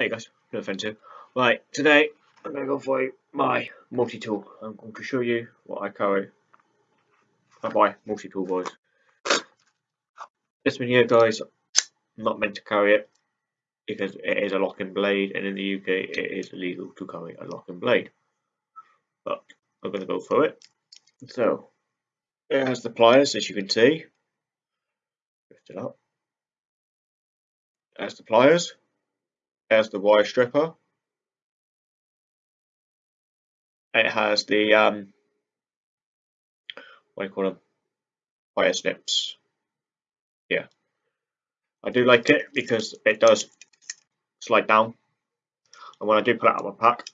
Hey guys, no offensive. Right, today I'm going to go for my multi-tool. I'm going to show you what I carry. Uh, I buy multi-tool boys. This one here guys, not meant to carry it because it is a locking blade and in the UK it is illegal to carry a locking blade. But I'm going to go for it. So, it has the pliers as you can see. Lift it up. It has the pliers has the wire stripper. It has the um, what do you call them? Wire snips. Yeah, I do like it because it does slide down, and when I do put it out of my pack,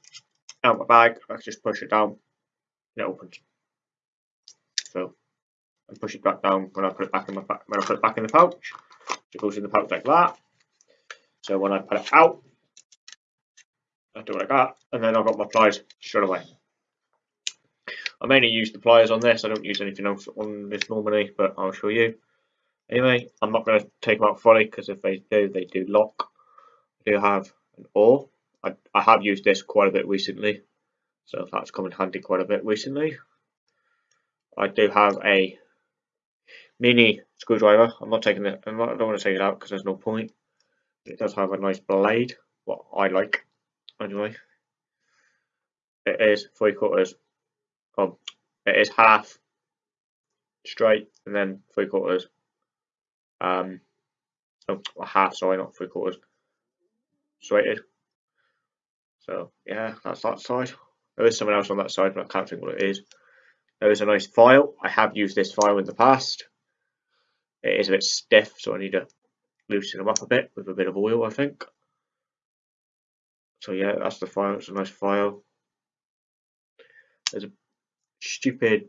out of my bag, I just push it down, and it opens. So I push it back down when I put it back in my when I put it back in the pouch. It goes in the pouch like that. So when I put it out, I do it like that, and then I've got my pliers straight away. I mainly use the pliers on this, I don't use anything else on this normally, but I'll show you. Anyway, I'm not going to take them out fully, because if they do, they do lock. I do have an awl. I, I have used this quite a bit recently, so that's come in handy quite a bit recently. I do have a mini screwdriver. I'm not taking it. I'm not, I don't want to take it out because there's no point. It does have a nice blade, what I like anyway. It is three quarters. Um, it is half straight and then three quarters. Um, oh, half. Sorry, not three quarters. Straighted. So yeah, that's that side. There is someone else on that side, but I can't think what it is. There is a nice file. I have used this file in the past. It is a bit stiff, so I need to loosen them up a bit with a bit of oil, I think. So yeah, that's the file. It's a nice file. There's a stupid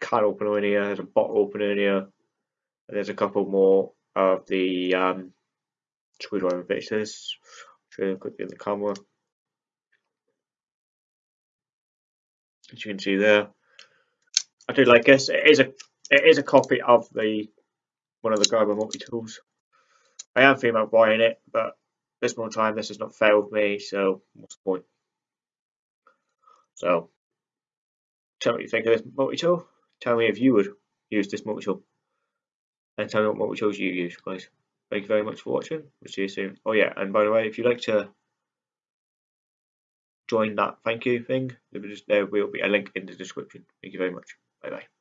can opener in here. There's a bottle opener in here. There's a couple more of the um, screwdriver bits. Show you quickly in the camera. As you can see there, I do like this. It is a it is a copy of the one of the Gerber multi tools. I am thinking about buying it, but this one time this has not failed me, so what's the point? So, tell me what you think of this multi-tool. Tell me if you would use this multi-tool. And tell me what multi-tools you use, guys. Thank you very much for watching. We'll see you soon. Oh yeah, and by the way, if you'd like to join that thank you thing, there will be a link in the description. Thank you very much. Bye bye.